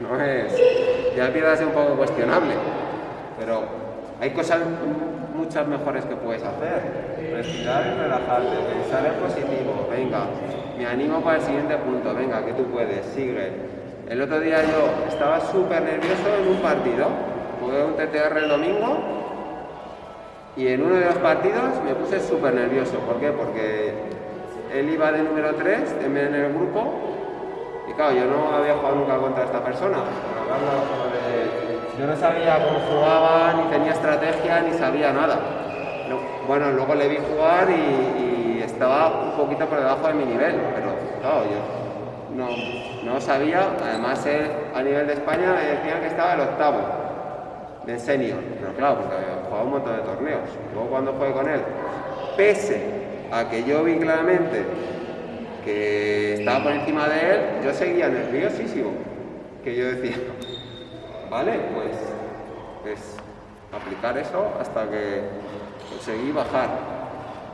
No es... Ya empieza a ser un poco cuestionable. Pero hay cosas muchas mejores que puedes hacer. Respirar y relajarte, pensar en positivo. Venga, me animo para el siguiente punto. Venga, que tú puedes, sigue. El otro día yo estaba súper nervioso en un partido. Jugué un TTR el domingo y en uno de los partidos me puse súper nervioso. ¿Por qué? Porque él iba de número 3 en el grupo y claro, yo no había jugado nunca contra esta persona. Yo no sabía cómo jugaba, ni tenía estrategia, ni sabía nada. Bueno, luego le vi jugar y, estaba un poquito por debajo de mi nivel, pero claro, yo no, sabía. Además, a nivel de España me decían que estaba el octavo de senior, pero claro, porque había un montón de torneos. Luego cuando jugué con él, pese a que yo vi claramente que estaba por encima de él, yo seguía nerviosísimo, que yo decía, ¿vale? Pues, pues aplicar eso hasta que conseguí bajar.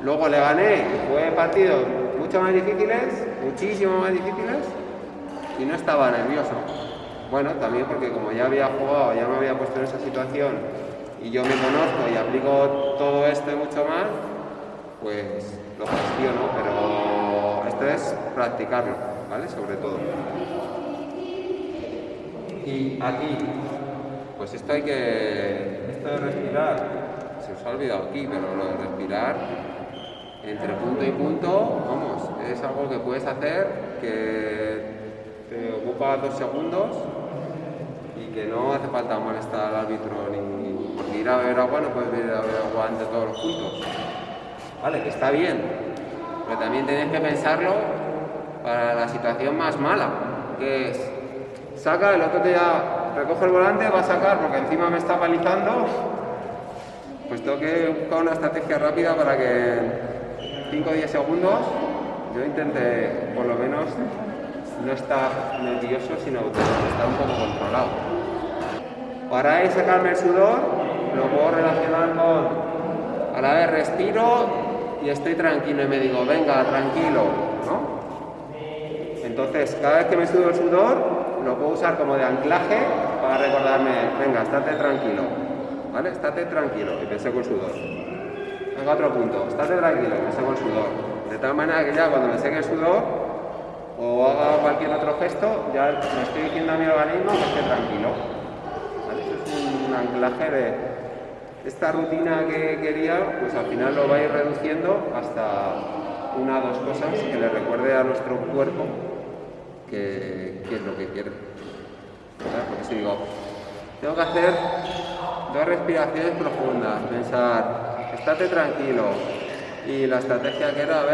Luego le gané, fue partidos mucho más difíciles, muchísimo más difíciles, y no estaba nervioso. Bueno, también porque como ya había jugado, ya me había puesto en esa situación, y yo me conozco y aplico todo esto y mucho más, pues lo gestiono, pero esto es practicarlo, ¿vale? Sobre todo. Y aquí, pues esto hay que, esto de respirar, se os ha olvidado aquí, pero lo de respirar entre punto y punto, vamos, es algo que puedes hacer que te ocupa dos segundos y que no hace falta molestar al árbitro ni porque ir a beber agua no puedes ir a beber agua entre todos los puntos. Vale, que está bien, pero también tienes que pensarlo para la situación más mala, que es saca, el otro día recoge el volante, va a sacar porque encima me está palizando, pues tengo que buscar una estrategia rápida para que en 5 o 10 segundos yo intente por lo menos no estar nervioso, sino estar un poco controlado. Para ahí sacarme el sudor, lo puedo relacionar con a la vez respiro y estoy tranquilo y me digo, venga, tranquilo. Entonces, cada vez que me sudo el sudor, lo puedo usar como de anclaje para recordarme, venga, estate tranquilo, ¿vale? Estate tranquilo y pensé con sudor. Venga, otro punto, estate tranquilo y pensé con sudor. De tal manera que ya cuando me seque el sudor o haga cualquier otro gesto, ya me estoy diciendo a mi organismo que esté tranquilo. ¿Vale? Eso es un anclaje de esta rutina que quería, pues al final lo va a ir reduciendo hasta una o dos cosas que le recuerde a nuestro cuerpo qué, es lo que quiere. Porque si digo, tengo que hacer dos respiraciones profundas, pensar, estate tranquilo. Y la estrategia que era, a ver,